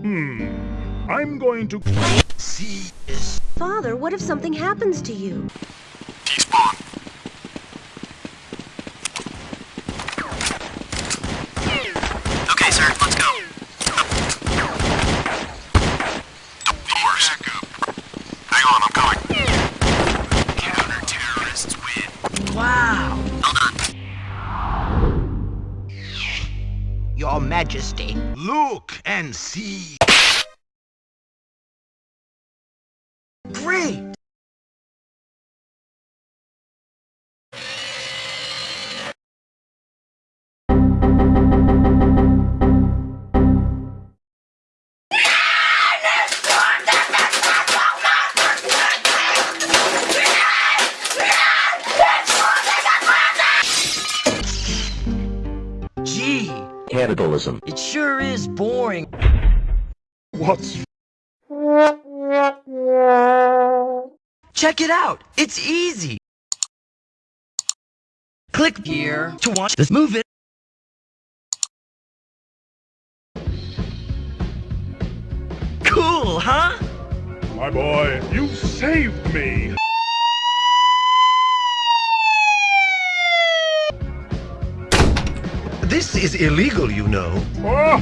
Hmm. I'm going to see this. Father, what if something happens to you? Despawn. Your Majesty. Look and see. Great! Gee, Cannibalism. it sure is boring. What's Check it out! It's easy! Click here to watch this movie. Cool, huh? my boy? You saved me. This is illegal, you know. Oh,